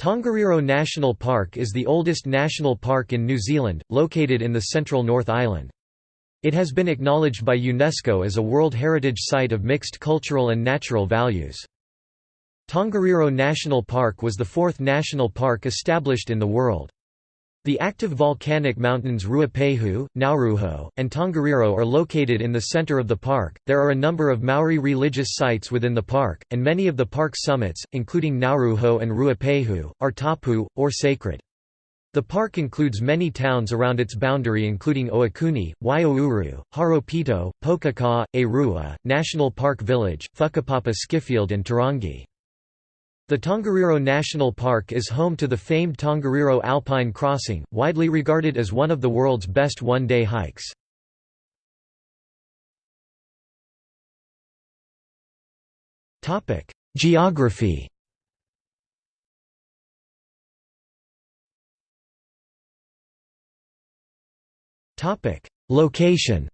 Tongariro National Park is the oldest national park in New Zealand, located in the central North Island. It has been acknowledged by UNESCO as a World Heritage Site of mixed cultural and natural values. Tongariro National Park was the fourth national park established in the world. The active volcanic mountains Ruapehu, Ngauruhoe, and Tongariro are located in the center of the park. There are a number of Maori religious sites within the park, and many of the park's summits, including Ngauruhoe and Ruapehu, are tapu, or sacred. The park includes many towns around its boundary including Ohakune, Waiōuru, Horopito, Pokaka, Erua, National Park Village, Whakapapa Skifield and Turangi. The Tongariro National Park is home to the famed Tongariro Alpine Crossing, widely regarded as one of the world's best one-day hikes. Geography Location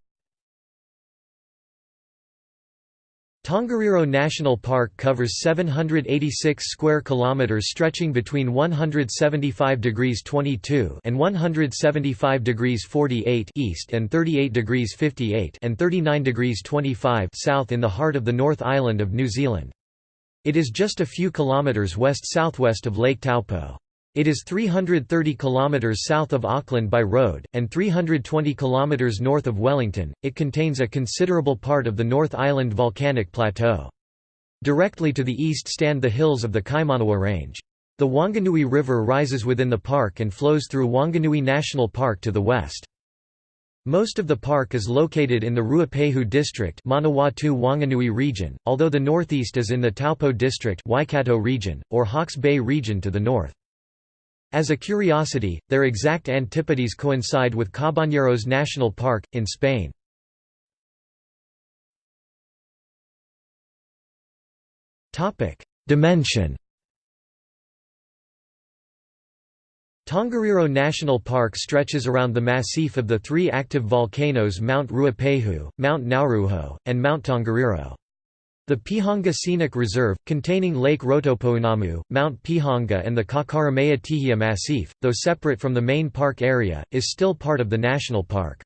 Tongariro National Park covers 786 square kilometers stretching between 175 degrees 22 and 175 degrees 48 east and 38 degrees 58 and 39 degrees 25 south in the heart of the North Island of New Zealand. It is just a few kilometers west-southwest of Lake Taupo. It is 330 kilometers south of Auckland by road, and 320 kilometers north of Wellington. It contains a considerable part of the North Island volcanic plateau. Directly to the east stand the hills of the Kaimanawa Range. The Wanganui River rises within the park and flows through Wanganui National Park to the west. Most of the park is located in the Ruapehu district Manawatu Wanganui region, although the northeast is in the Taupo district Waikato region, or Hawke's Bay region to the north. As a curiosity, their exact antipodes coincide with Cabañeros National Park, in Spain. Dimension Tongariro National Park stretches around the massif of the three active volcanoes Mount Ruapehu, Mount Ngauruhoe, and Mount Tongariro. The Pihanga Scenic Reserve, containing Lake Rotopounamu, Mount Pihanga and the Kakaramea Tihia Massif, though separate from the main park area, is still part of the national park.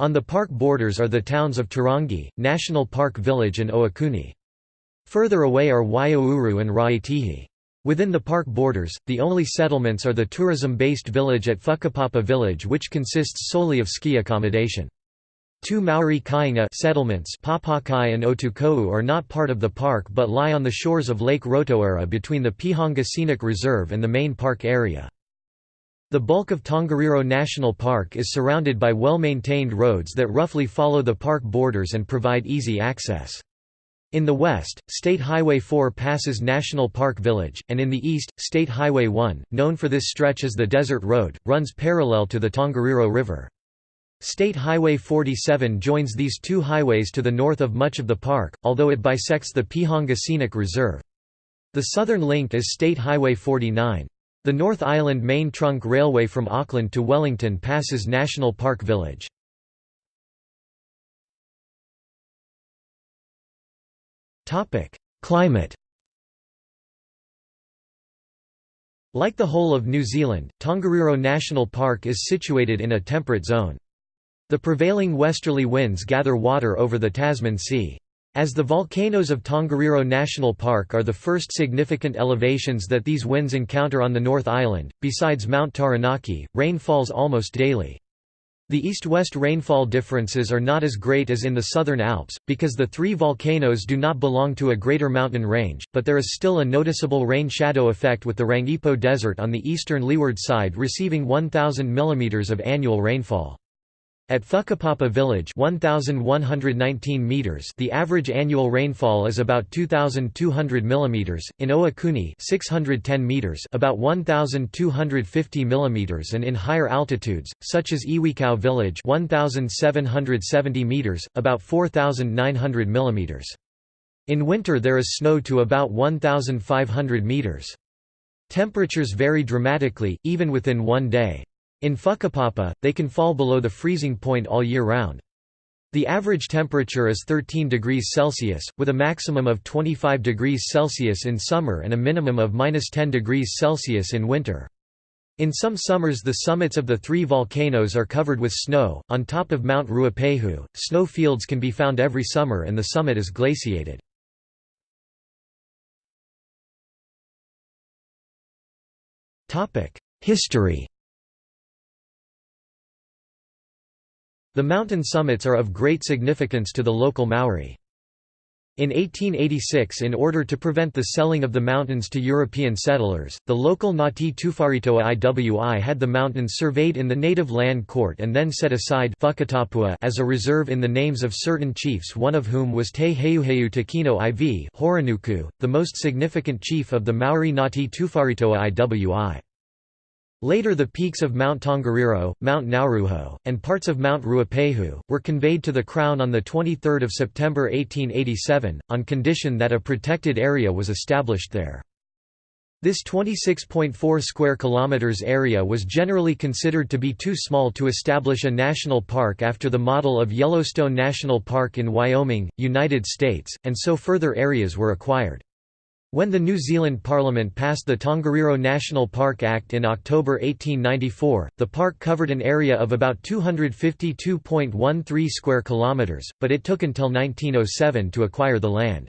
On the park borders are the towns of Turangi, National Park Village and Ohakune. Further away are Waiōuru and Raetihi. Within the park borders, the only settlements are the tourism-based village at Whakapapa Village which consists solely of ski accommodation. Two Maori Kainga settlements Papakai and Otukou are not part of the park but lie on the shores of Lake Rotoaira between the Pihanga Scenic Reserve and the main park area. The bulk of Tongariro National Park is surrounded by well-maintained roads that roughly follow the park borders and provide easy access. In the west, State Highway 4 passes National Park Village, and in the east, State Highway 1, known for this stretch as the Desert Road, runs parallel to the Tongariro River. State Highway 47 joins these two highways to the north of much of the park, although it bisects the Pihanga Scenic Reserve. The southern link is State Highway 49. The North Island Main Trunk Railway from Auckland to Wellington passes National Park Village. Climate Like the whole of New Zealand, Tongariro National Park is situated in a temperate zone. The prevailing westerly winds gather water over the Tasman Sea. As the volcanoes of Tongariro National Park are the first significant elevations that these winds encounter on the North Island, besides Mount Taranaki, rain falls almost daily. The east-west rainfall differences are not as great as in the southern Alps, because the three volcanoes do not belong to a greater mountain range, but there is still a noticeable rain shadow effect with the Rangipo Desert on the eastern leeward side receiving 1,000 mm of annual rainfall. At Whakapapa Village 1119 meters, the average annual rainfall is about 2200 mm, in Ohakune 610 meters, about 1250 mm and in higher altitudes, such as Iwikau Village 1770 meters, about 4900 mm. In winter there is snow to about 1500 meters. Temperatures vary dramatically, even within one day. In Whakapapa, they can fall below the freezing point all year round. The average temperature is 13 degrees Celsius, with a maximum of 25 degrees Celsius in summer and a minimum of 10 degrees Celsius in winter. In some summers the summits of the three volcanoes are covered with snow. On top of Mount Ruapehu, snow fields can be found every summer and the summit is glaciated. History The mountain summits are of great significance to the local Maori. In 1886 in order to prevent the selling of the mountains to European settlers, the local Ngati Tuwharetoa Iwi had the mountains surveyed in the native land court and then set aside as a reserve in the names of certain chiefs one of whom was Te Heuheu Tukino IV Horonuku, the most significant chief of the Maori Ngati Tuwharetoa Iwi. Later the peaks of Mount Tongariro, Mount Ngauruhoe, and parts of Mount Ruapehu, were conveyed to the Crown on 23 September 1887, on condition that a protected area was established there. This 26.4 square kilometers area was generally considered to be too small to establish a national park after the model of Yellowstone National Park in Wyoming, United States, and so further areas were acquired. When the New Zealand Parliament passed the Tongariro National Park Act in October 1894, the park covered an area of about 252.13 square kilometres, but it took until 1907 to acquire the land.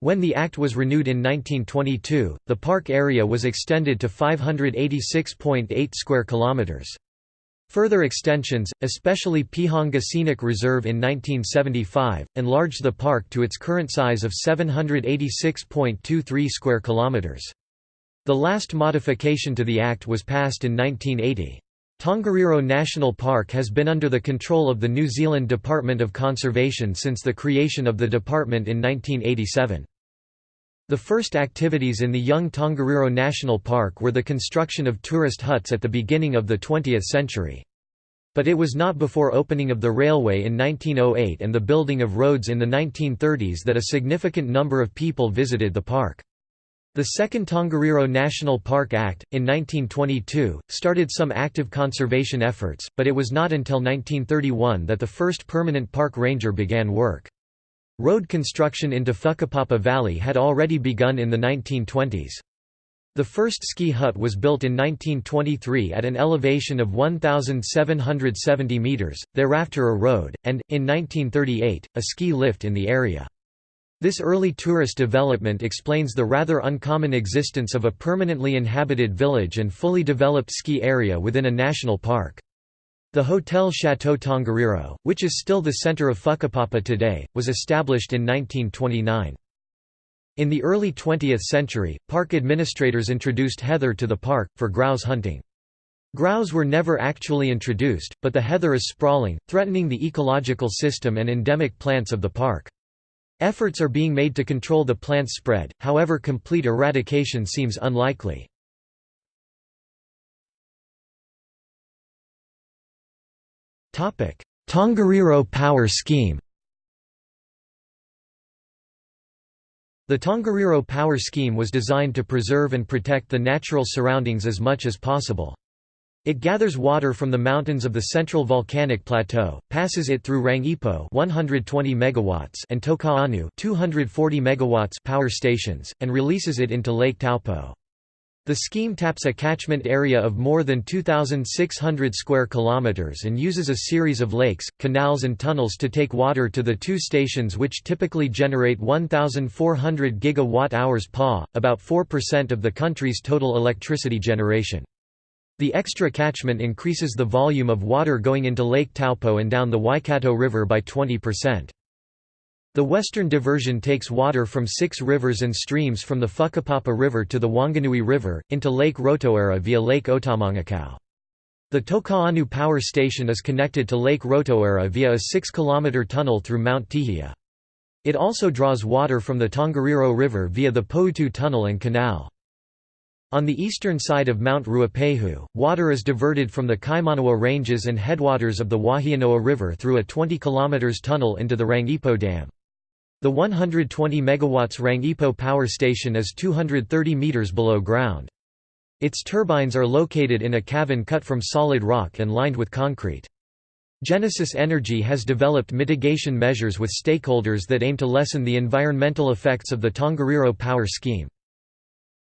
When the act was renewed in 1922, the park area was extended to 586.8 square kilometres. Further extensions, especially Pihanga Scenic Reserve in 1975, enlarged the park to its current size of 786.23 square kilometers. The last modification to the act was passed in 1980. Tongariro National Park has been under the control of the New Zealand Department of Conservation since the creation of the department in 1987. The first activities in the young Tongariro National Park were the construction of tourist huts at the beginning of the 20th century. But it was not before opening of the railway in 1908 and the building of roads in the 1930s that a significant number of people visited the park. The second Tongariro National Park Act, in 1922, started some active conservation efforts, but it was not until 1931 that the first permanent park ranger began work. Road construction into Whakapapa Valley had already begun in the 1920s. The first ski hut was built in 1923 at an elevation of 1,770 metres, thereafter a road, and, in 1938, a ski lift in the area. This early tourist development explains the rather uncommon existence of a permanently inhabited village and fully developed ski area within a national park. The Hotel Chateau Tongariro, which is still the center of Whakapapa today, was established in 1929. In the early 20th century, park administrators introduced heather to the park, for grouse hunting. Grouse were never actually introduced, but the heather is sprawling, threatening the ecological system and endemic plants of the park. Efforts are being made to control the plant's spread, however complete eradication seems unlikely. Tongariro Power Scheme The Tongariro Power Scheme was designed to preserve and protect the natural surroundings as much as possible. It gathers water from the mountains of the central volcanic plateau, passes it through Rangipo 120 megawatts and Tokaanu 240 megawatts power stations, and releases it into Lake Taupo. The scheme taps a catchment area of more than 2,600 square kilometers and uses a series of lakes, canals and tunnels to take water to the two stations which typically generate 1,400 gigawatt-hours PA, about 4% of the country's total electricity generation. The extra catchment increases the volume of water going into Lake Taupo and down the Waikato River by 20%. The western diversion takes water from six rivers and streams from the Whakapapa River to the Wanganui River, into Lake Rotoaira via Lake Otamangakau. The Tokaanu power station is connected to Lake Rotoaira via a 6-km tunnel through Mount Tihia. It also draws water from the Tongariro River via the Poutu Tunnel and Canal. On the eastern side of Mount Ruapehu, water is diverted from the Kaimanawa Ranges and headwaters of the Wahianoa River through a 20 km tunnel into the Rangipo Dam. The 120 MW Rangipo power station is 230 meters below ground. Its turbines are located in a cavern cut from solid rock and lined with concrete. Genesis Energy has developed mitigation measures with stakeholders that aim to lessen the environmental effects of the Tongariro power scheme.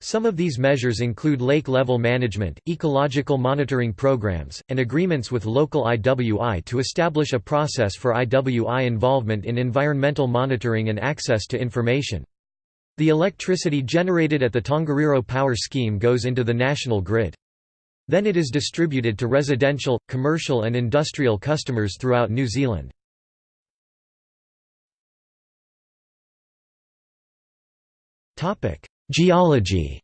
Some of these measures include lake-level management, ecological monitoring programs, and agreements with local IWI to establish a process for IWI involvement in environmental monitoring and access to information. The electricity generated at the Tongariro power scheme goes into the national grid. Then it is distributed to residential, commercial and industrial customers throughout New Zealand. Geology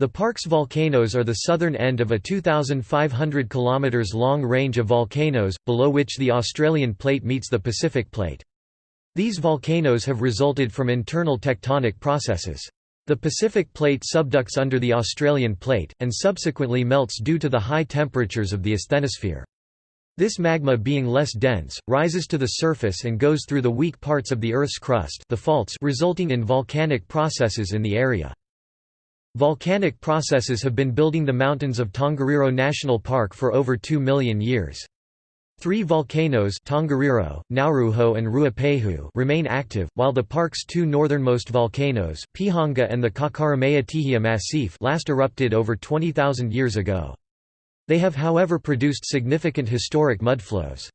The park's volcanoes are the southern end of a 2,500 km long range of volcanoes, below which the Australian plate meets the Pacific plate. These volcanoes have resulted from internal tectonic processes. The Pacific plate subducts under the Australian plate, and subsequently melts due to the high temperatures of the asthenosphere. This magma being less dense, rises to the surface and goes through the weak parts of the Earth's crust the faults resulting in volcanic processes in the area. Volcanic processes have been building the mountains of Tongariro National Park for over 2 million years. Three volcanoes Tongariro, Ngauruhoe and Ruapehu remain active, while the park's two northernmost volcanoes, Pihanga and the Kakaramea Tihia Massif last erupted over 20,000 years ago. They have however produced significant historic mudflows.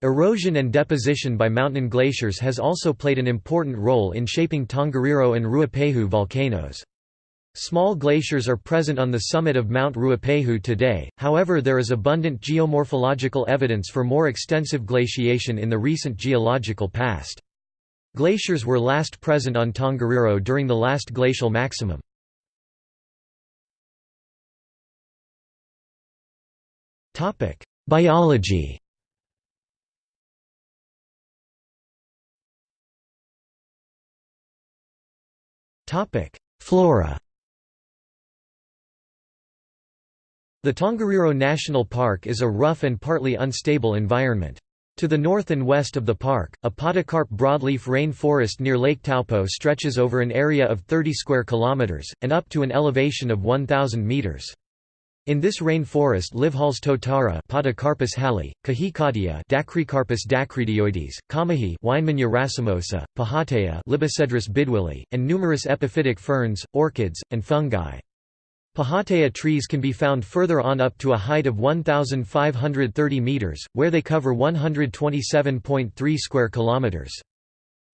Erosion and deposition by mountain glaciers has also played an important role in shaping Tongariro and Ruapehu volcanoes. Small glaciers are present on the summit of Mount Ruapehu today, however there is abundant geomorphological evidence for more extensive glaciation in the recent geological past. Glaciers were last present on Tongariro during the last glacial maximum. Biology Flora The Tongariro National Park is a rough and partly unstable environment. To the north and west of the park, a podocarp broadleaf rain forest near Lake Taupo stretches over an area of 30 square kilometers, and up to an elevation of 1,000 meters. In this rain forest live Halls-Totara Podocarpus halli, Kahikatea Dacrycarpus dacrydioides, Kamahi Weinmannia racemosa, Pahatea Libocedrus bidwilli, and numerous epiphytic ferns, orchids, and fungi. Pahatea trees can be found further on up to a height of 1,530 meters, where they cover 127.3 square kilometers.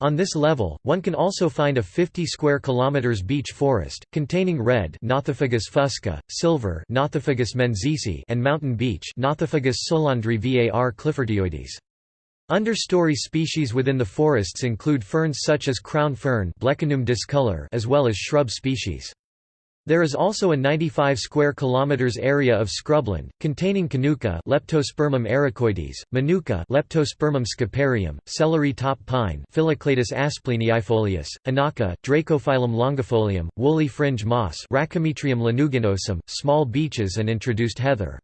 On this level, one can also find a 50 square kilometers beech forest containing red Nothofagus fusca, silver Nothofagus menziesii, and mountain beech Nothofagus solandri var cliffortioides. Understory species within the forests include ferns such as crown fern discolor as well as shrub species. There is also a 95 square kilometers area of scrubland containing Kanuka Leptospermum ericoides, Manuka Leptospermum scoparium, celery top pine Phyllocladus aspleniifolius, Anaka Dracophyllum longifolium, woolly fringe moss Racomitrium lanuginosum, small beeches and introduced heather.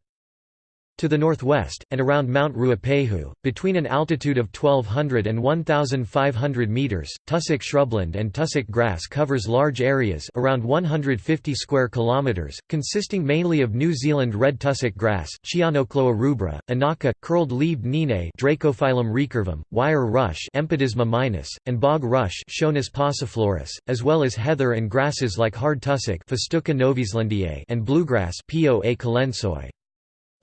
To the northwest, and around Mount Ruapehu, between an altitude of 1200 and 1500 meters, tussock shrubland and tussock grass covers large areas around 150 square kilometers, consisting mainly of New Zealand red tussock grass, Chionochloa rubra, Anaka, curled-leaved nene Dracophyllum recurvum, wire rush Empodisma minus, and bog rush pauciflorus, as well as heather and grasses like hard tussock Festuca and bluegrass Poa.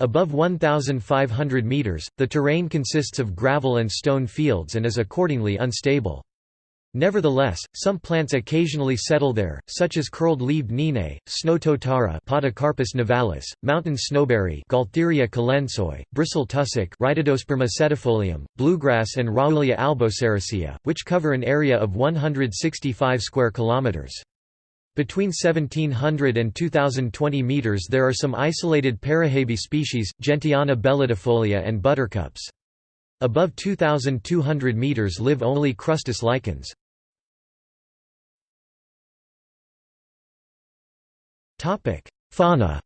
Above 1,500 meters, the terrain consists of gravel and stone fields and is accordingly unstable. Nevertheless, some plants occasionally settle there, such as curled-leaved nene, snow totara Podocarpus nivalis, mountain snowberry Gaultheria colensoi, bristle tussock bluegrass and Raoulia albosericea, which cover an area of 165 square kilometers. Between 1700 and 2020 meters there are some isolated Parahebe species, Gentiana bellidifolia and buttercups. Above 2200 meters live only crustose lichens. Fauna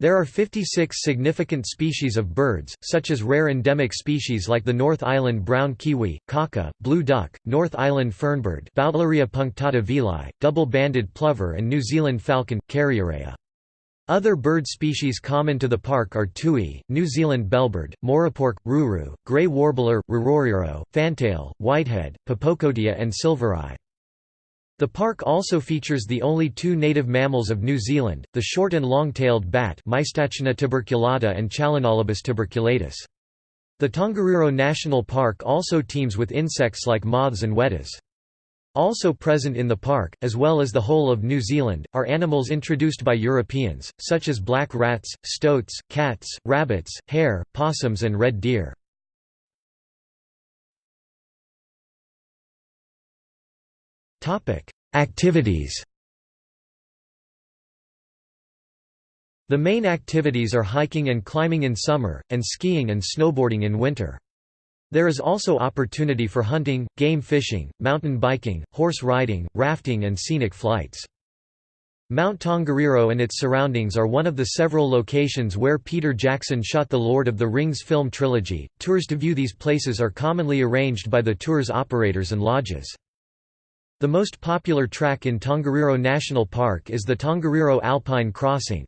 There are 56 significant species of birds, such as rare endemic species like the North Island brown kiwi, kaka, blue duck, North Island fernbird punctata vili, double-banded plover and New Zealand falcon, Kārearea. Other bird species common to the park are tui, New Zealand bellbird, morepork, ruru, grey warbler, riroriro, fantail, whitehead, pōpokotea and silvereye. The park also features the only two native mammals of New Zealand, the short and long-tailed bat Mystacina tuberculata and Chalinolobus tuberculatus. The Tongariro National Park also teems with insects like moths and wetas. Also present in the park, as well as the whole of New Zealand, are animals introduced by Europeans, such as black rats, stoats, cats, rabbits, hare, possums and red deer. Activities The main activities are hiking and climbing in summer, and skiing and snowboarding in winter. There is also opportunity for hunting, game fishing, mountain biking, horse riding, rafting and scenic flights. Mount Tongariro and its surroundings are one of the several locations where Peter Jackson shot the Lord of the Rings film trilogy. Tours to view these places are commonly arranged by the tours operators and lodges. The most popular track in Tongariro National Park is the Tongariro Alpine Crossing.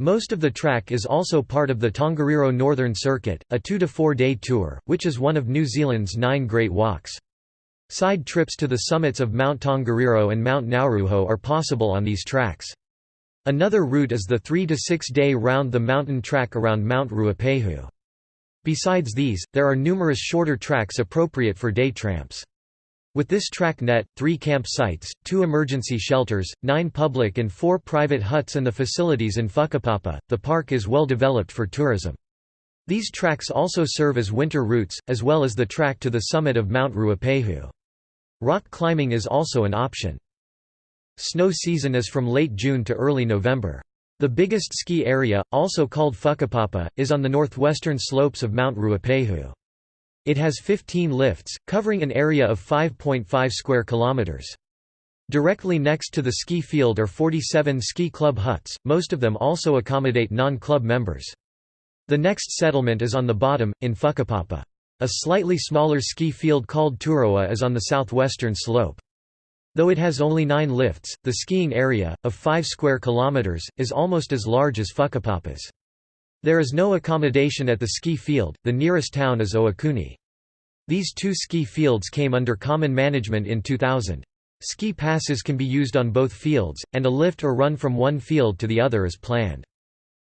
Most of the track is also part of the Tongariro Northern Circuit, a two- to four-day tour, which is one of New Zealand's nine Great Walks. Side trips to the summits of Mount Tongariro and Mount Ngauruhoe are possible on these tracks. Another route is the three- to six-day round-the-mountain track around Mount Ruapehu. Besides these, there are numerous shorter tracks appropriate for day tramps. With this track net, three camp sites, two emergency shelters, nine public and four private huts and the facilities in Whakapapa, the park is well developed for tourism. These tracks also serve as winter routes, as well as the track to the summit of Mount Ruapehu. Rock climbing is also an option. Snow season is from late June to early November. The biggest ski area, also called Whakapapa, is on the northwestern slopes of Mount Ruapehu. It has 15 lifts, covering an area of 5.5 square kilometers. Directly next to the ski field are 47 ski club huts, most of them also accommodate non-club members. The next settlement is on the bottom, in Whakapapa. A slightly smaller ski field called Turoa is on the southwestern slope. Though it has only nine lifts, the skiing area, of 5 square kilometers, is almost as large as Whakapapa's. There is no accommodation at the ski field, the nearest town is Ohakune. These two ski fields came under common management in 2000. Ski passes can be used on both fields, and a lift or run from one field to the other is planned.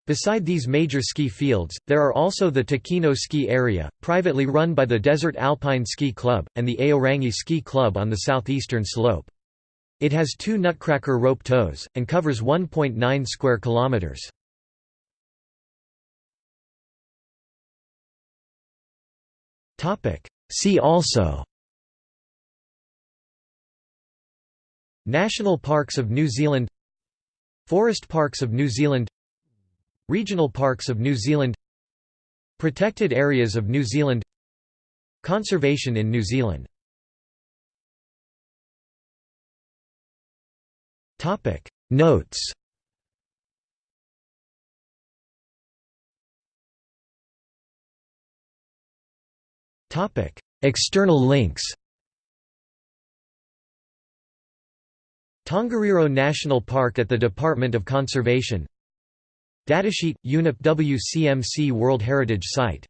Beside these major ski fields, there are also the Tukino Ski Area, privately run by the Desert Alpine Ski Club, and the Aorangi Ski Club on the southeastern slope. It has two nutcracker rope tows, and covers 1.9 square kilometers. See also National Parks of New Zealand Forest Parks of New Zealand Regional Parks of New Zealand Protected Areas of New Zealand Conservation in New Zealand Notes Topic: External links. Tongariro National Park at the Department of Conservation Datasheet – UNEP WCMC World Heritage Site